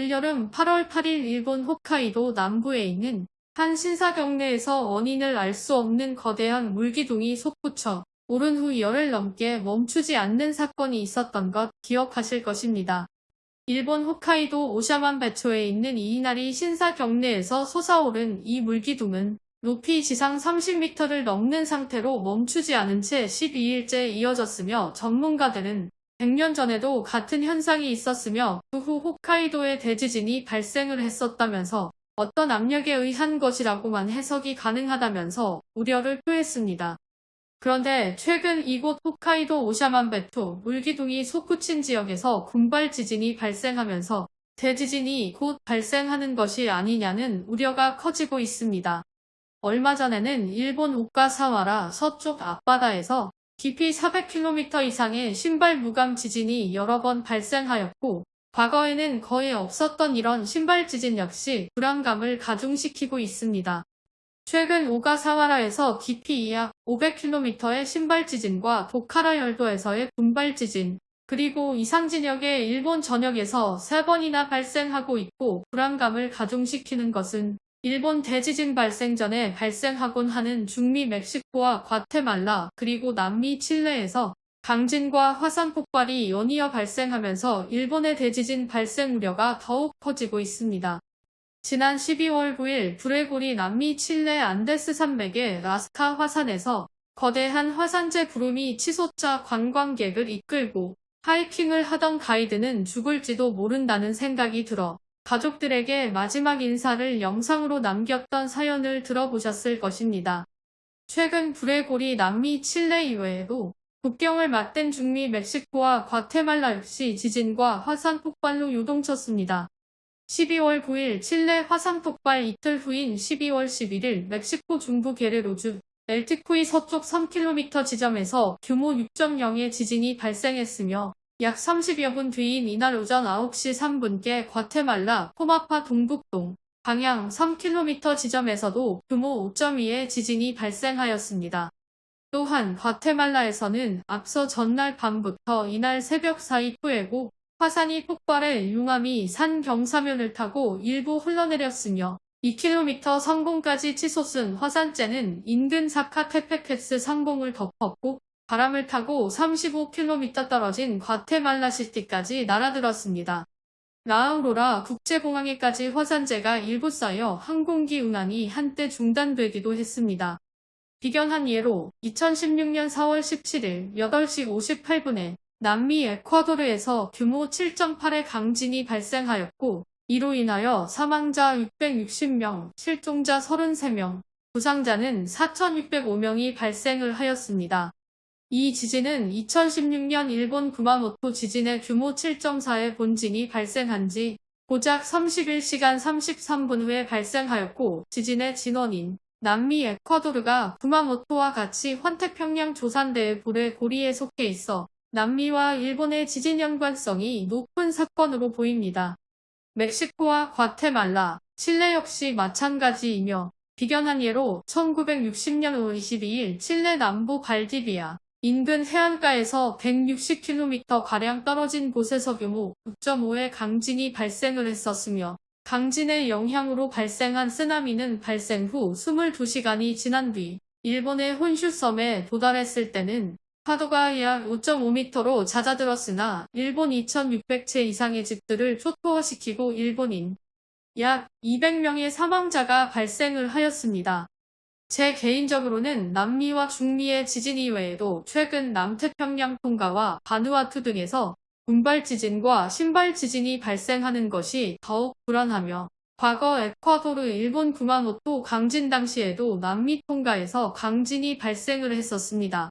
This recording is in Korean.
올여름 8월 8일 일본 홋카이도 남부에 있는 한 신사 경내에서 원인을 알 수 없는 거대한 물기둥이 솟구쳐 오른 후 열흘 넘게 멈추지 않는 사건이 있었던 것 기억하실 것입니다. 일본 홋카이도 오샤만 배초에 있는 이이나리 신사 경내에서 솟아오른 이 물기둥은 높이 지상 30m를 넘는 상태로 멈추지 않은 채 12일째 이어졌으며 전문가들은 100년 전에도 같은 현상이 있었으며 그 후 홋카이도에 대지진이 발생을 했었다면서 어떤 압력에 의한 것이라고만 해석이 가능하다면서 우려를 표했습니다. 그런데 최근 이곳 홋카이도 오샤만베토 물기둥이 솟구친 지역에서 군발 지진이 발생하면서 대지진이 곧 발생하는 것이 아니냐는 우려가 커지고 있습니다. 얼마 전에는 일본 오카사와라 서쪽 앞바다에서 깊이 400km 이상의 신발 무감 지진이 여러 번 발생하였고 과거에는 거의 없었던 이런 신발 지진 역시 불안감을 가중시키고 있습니다. 최근 오가사와라에서 깊이 약 500km의 신발 지진과 도카라 열도에서의 군발 지진, 그리고 이상진역의 일본 전역에서 3번이나 발생하고 있고 불안감을 가중시키는 것은 일본 대지진 발생 전에 발생하곤 하는 중미 멕시코와 과테말라 그리고 남미 칠레에서 강진과 화산 폭발이 연이어 발생하면서 일본의 대지진 발생 우려가 더욱 커지고 있습니다. 지난 12월 9일 브레고리 남미 칠레 안데스 산맥의 라스카 화산에서 거대한 화산재 구름이 치솟자 관광객을 이끌고 하이킹을 하던 가이드는 죽을지도 모른다는 생각이 들어 가족들에게 마지막 인사를 영상으로 남겼던 사연을 들어보셨을 것입니다. 최근 브레고리 남미 칠레 이외에도 국경을 맞댄 중미 멕시코와 과테말라 역시 지진과 화산 폭발로 요동쳤습니다. 12월 9일 칠레 화산 폭발 이틀 후인 12월 11일 멕시코 중부 게레로주 엘티쿠이 서쪽 3km 지점에서 규모 6.0의 지진이 발생했으며 약 30여 분 뒤인 이날 오전 9시 3분께 과테말라 포마파 동북동 방향 3km 지점에서도 규모 5.2의 지진이 발생하였습니다. 또한 과테말라에서는 앞서 전날 밤부터 이날 새벽 사이 후에고 화산이 폭발해 융암이 산 경사면을 타고 일부 흘러내렸으며 2km 성공까지 치솟은 화산재는 인근 사카테페케스 상공을 덮었고 바람을 타고 35km 떨어진 과테말라시티까지 날아들었습니다. 라우로라 국제공항에까지 화산재가 일부 쌓여 항공기 운항이 한때 중단되기도 했습니다. 비견한 예로 2016년 4월 17일 8시 58분에 남미 에콰도르에서 규모 7.8의 강진이 발생하였고 이로 인하여 사망자 660명, 실종자 33명, 부상자는 4,605명이 발생을 하였습니다. 이 지진은 2016년 일본 구마모토 지진의 규모 7.4의 본진이 발생한 지 고작 31시간 33분 후에 발생하였고 지진의 진원인 남미 에콰도르가 구마모토와 같이 환태평양 조산대의 불의 고리에 속해 있어 남미와 일본의 지진 연관성이 높은 사건으로 보입니다. 멕시코와 과테말라, 칠레 역시 마찬가지이며 비견한 예로 1960년 5월 22일 칠레 남부 발디비아 인근 해안가에서 160km가량 떨어진 곳에서 규모 6.5의 강진이 발생을 했었으며 강진의 영향으로 발생한 쓰나미는 발생 후 22시간이 지난 뒤 일본의 혼슈섬에 도달했을 때는 파도가 약 5.5m로 잦아들었으나 일본 2,600채 이상의 집들을 초토화시키고 일본인 약 200명의 사망자가 발생을 하였습니다. 제 개인적으로는 남미와 중미의 지진 이외에도 최근 남태평양 통가와 바누아투 등에서 군발 지진과 신발 지진이 발생하는 것이 더욱 불안하며 과거 에콰도르 일본 구마모토 강진 당시에도 남미 통가에서 강진이 발생을 했었습니다.